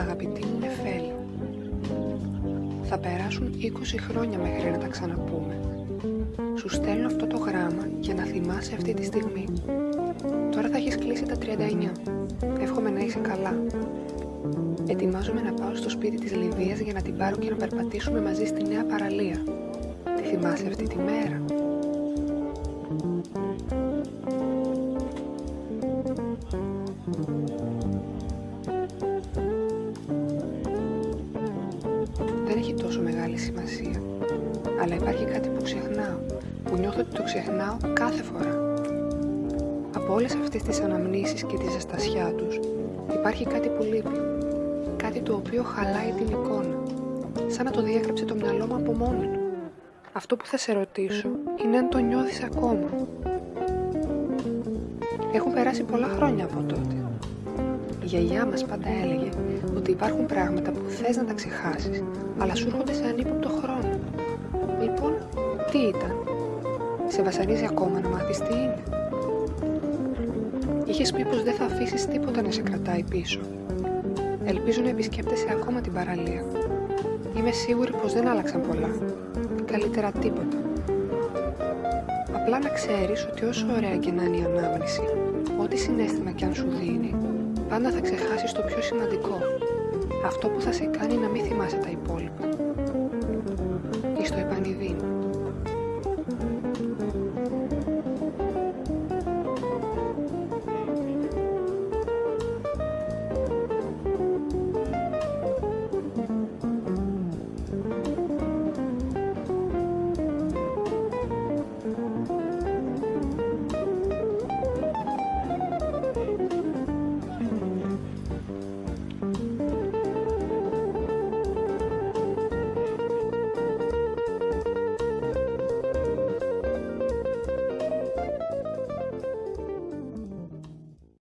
αγαπητή μου Νεφέλη. Θα περάσουν 20 χρόνια μέχρι να τα ξαναπούμε. Σου στέλνω αυτό το γράμμα για να θυμάσαι αυτή τη στιγμή. Τώρα θα έχεις κλείσει τα 39. Εύχομαι να είσαι καλά. Ετοιμάζομαι να πάω στο σπίτι της Λιβύας για να την πάρω και να περπατήσουμε μαζί στη νέα παραλία. Τη θυμάσαι αυτή τη μέρα; Τόσο μεγάλη σημασία. Αλλά υπάρχει κάτι που ξεχνάω, που νιώθω ότι το ξεχνάω κάθε φορά. Από όλες αυτές τις αναμνήσεις και τη ζεστασιά τους, υπάρχει κάτι που λείπει. Κάτι το οποίο χαλάει την εικόνα. Σαν να το διέγραψε το μυαλό μου από μόνο του. Αυτό που θα σε ρωτήσω είναι αν το νιώθεις ακόμα. Έχουν περάσει πολλά χρόνια από τότε. Η γιαγιά μας πάντα έλεγε ότι υπάρχουν πράγματα που θες να τα ξεχάσεις, αλλά σου έρχονται σε ανύποπτο χρόνο. Λοιπόν, τι ήταν; Σε βασανίζει ακόμα να μάθεις τι είναι. Είχες πει πως δεν θα αφήσεις τίποτα να σε κρατάει πίσω. Ελπίζω να επισκέπτεσαι ακόμα την παραλία. Είμαι σίγουρη πως δεν άλλαξαν πολλά. Καλύτερα τίποτα. Απλά να ξέρεις ότι όσο ωραία και να είναι η ανάμνηση, ό,τι συνέστημα κι αν σου δίνει, πάντα θα ξεχάσεις το πιο σημαντικό. Αυτό που θα σε κάνει να μην θυμάσαι τα υπόλοιπα. Εις το επανειδήν.